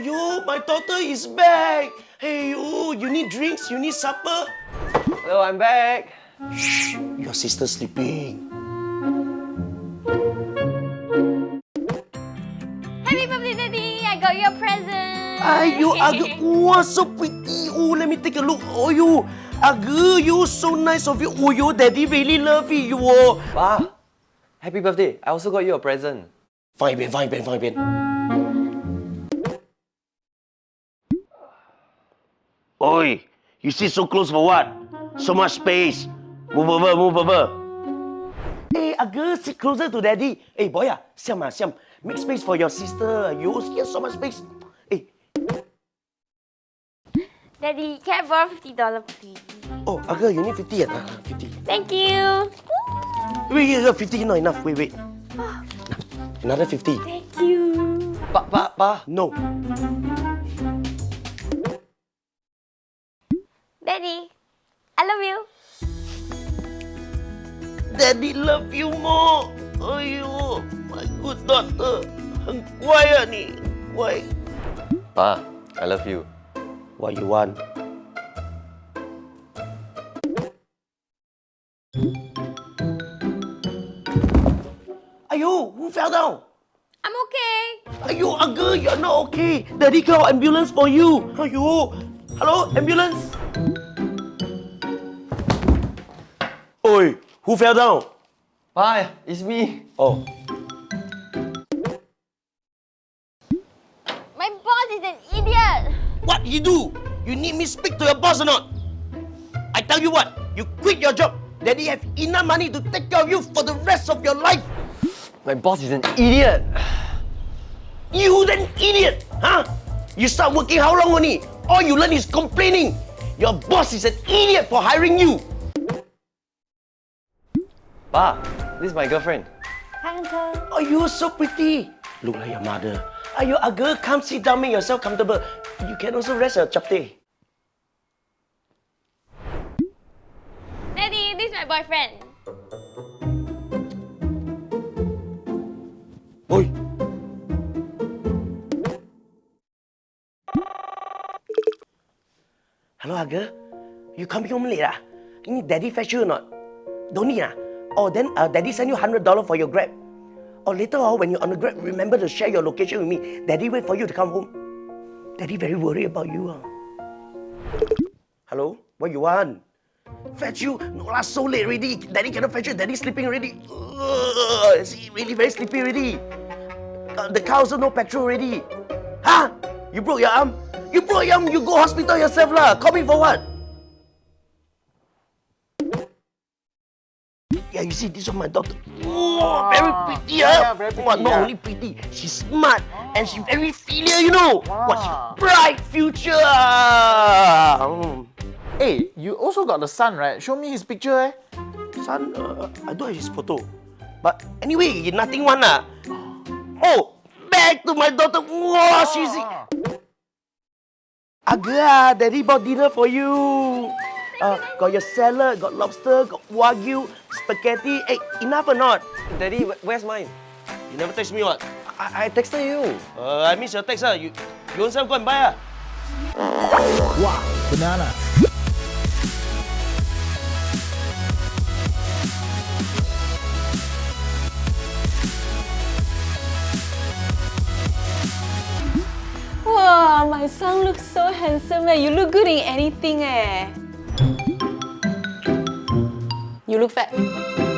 Ayo, my daughter is back. Hey, you, you need drinks? You need supper? Hello, I'm back. Shh, your sister's sleeping. Happy birthday, Daddy! I got you a present! Ayo, Aga, wow, so pretty. Oh, let me take a look. Oh, you, Aga, you so nice of you. Oh, your daddy really love you. Oh. Pa, happy birthday. I also got you a present. Fine, Ben, fine, Ben, fine, Ben. Oi, you sit so close for what? So much space. Move over, move over. Hey, Aga, sit closer to daddy. Hey, boy, ah, Siam, ah, Siam, make space for your sister. You have so much space. Hey, Daddy, can I borrow $50 please? oh, Aga, you need 50 ah, 50. Thank you! Wait, wait, wait, 50 not enough. Wait, wait. Another 50. Thank you! Pa, pa, pa. No. Daddy, I love you. Daddy love you more. Ayo, my good daughter. Why, honey? Why? Pa, I love you. What you want? Ayo, who fell down? I'm okay. Ayo, Uncle, you're not okay. Daddy call ambulance for you. Ayo, hello, ambulance. Oi, who fell down? Pa, it's me. Oh, My boss is an idiot! what you do? You need me speak to your boss or not? I tell you what, you quit your job. Daddy have enough money to take care of you for the rest of your life. My boss is an idiot. You an idiot, huh? You start working how long only? All you learn is complaining. Your boss is an idiot for hiring you. Pa, this is my girlfriend. Hi, Uncle! Oh, you're so pretty. Look like your mother. Are you a girl? Come sit down, make yourself comfortable. You can also rest your chapte. Daddy, this is my boyfriend. Oi. Hello, Aga. You coming home late ah? You need daddy fetch you or not? Don't need ah? Oh, then uh, daddy send you $100 for your Grab. Or later on, when you're on the Grab, remember to share your location with me. Daddy wait for you to come home. Daddy very worried about you ah. Hello? What you want? Fetch you? No lah, so late already. Daddy cannot fetch you. Daddy sleeping already. Ugh, see, really very sleepy already. Uh, the car also no petrol already. Huh? You broke your arm? You broke your arm, you go hospital yourself lah. Call me for what? Yeah, you see, this is my daughter. Oh, very pretty, yeah, huh? very pretty, Wow, not yeah. only pretty, she's smart and she's very filial, you know. What's Wow. bright future? ah. Mm. Hey, you also got the son, right? Show me his picture, eh? Son, uh, I don't have his photo. But anyway, nothing one lah. Oh, back to my daughter. Wow, she's... Aga, daddy bought dinner for you. Uh, got your salad, got lobster, got wagyu, spaghetti. Hey, enough or not? Daddy, where's mine? You never text me what? I, I texted you. Uh, I miss your text ah. You, you yourself go and buy ah. Wow, banana. Wow, my son looks so handsome eh. You look good in anything eh. You look fat.